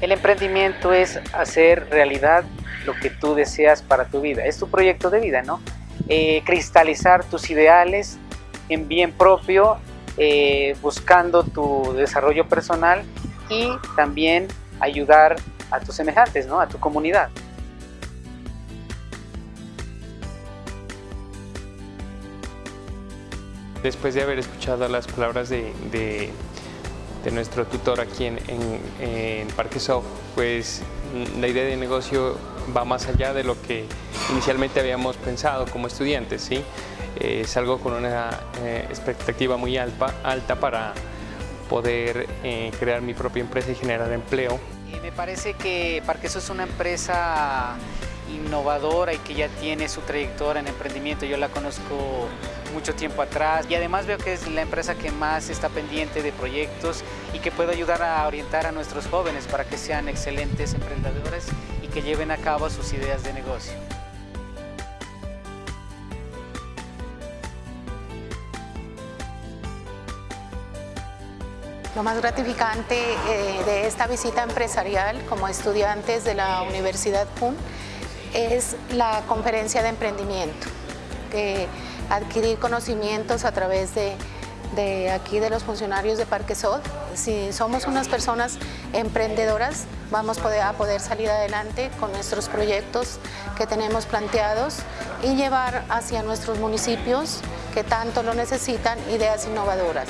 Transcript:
El emprendimiento es hacer realidad lo que tú deseas para tu vida, es tu proyecto de vida, ¿no? Eh, cristalizar tus ideales en bien propio, eh, buscando tu desarrollo personal y también ayudar a tus semejantes, ¿no? a tu comunidad. Después de haber escuchado las palabras de, de, nuestro tutor aquí en, en, Parque Soft, pues la idea de negocio va más allá de lo que inicialmente habíamos pensado como estudiantes. ¿sí? es algo con una eh, expectativa muy alta, para poder eh, crear mi propia empresa y generar empleo. me parece que Parqueso es una empresa innovadora y que ya tiene su trayectoria en emprendimiento. Yo la conozco mucho tiempo atrás y además veo que es la empresa que más está pendiente de proyectos y que puede ayudar a orientar a nuestros jóvenes para que sean excelentes emprendedores y que lleven a cabo sus ideas de negocio. Lo más gratificante eh, de esta visita empresarial como estudiantes de la Universidad PUN es la conferencia de emprendimiento, adquirir conocimientos a través de, aquí de los funcionarios de Parque Sod. Si somos unas personas emprendedoras, vamos a poder salir adelante con nuestros proyectos que tenemos planteados y llevar hacia nuestros municipios que tanto lo necesitan ideas innovadoras.